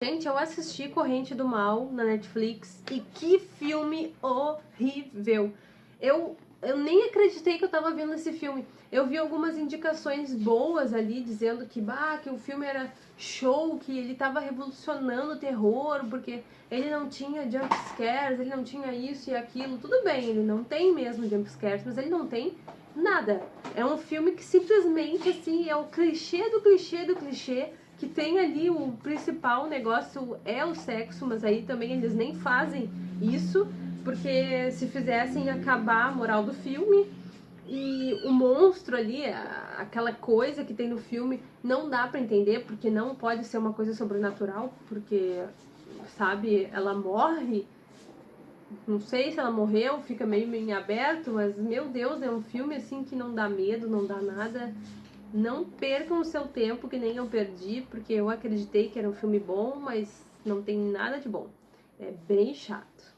Gente, eu assisti Corrente do Mal na Netflix e que filme horrível. Eu, eu nem acreditei que eu tava vendo esse filme. Eu vi algumas indicações boas ali, dizendo que, bah, que o filme era show, que ele tava revolucionando o terror, porque ele não tinha jump scares, ele não tinha isso e aquilo. Tudo bem, ele não tem mesmo jump scares, mas ele não tem nada. É um filme que simplesmente, assim, é o clichê do clichê do clichê, que tem ali o principal negócio é o sexo, mas aí também eles nem fazem isso, porque se fizessem acabar a moral do filme e o monstro ali, aquela coisa que tem no filme, não dá para entender, porque não pode ser uma coisa sobrenatural, porque, sabe, ela morre, não sei se ela morreu, fica meio em aberto, mas, meu Deus, é um filme, assim, que não dá medo, não dá nada, não percam o seu tempo, que nem eu perdi, porque eu acreditei que era um filme bom, mas não tem nada de bom. É bem chato.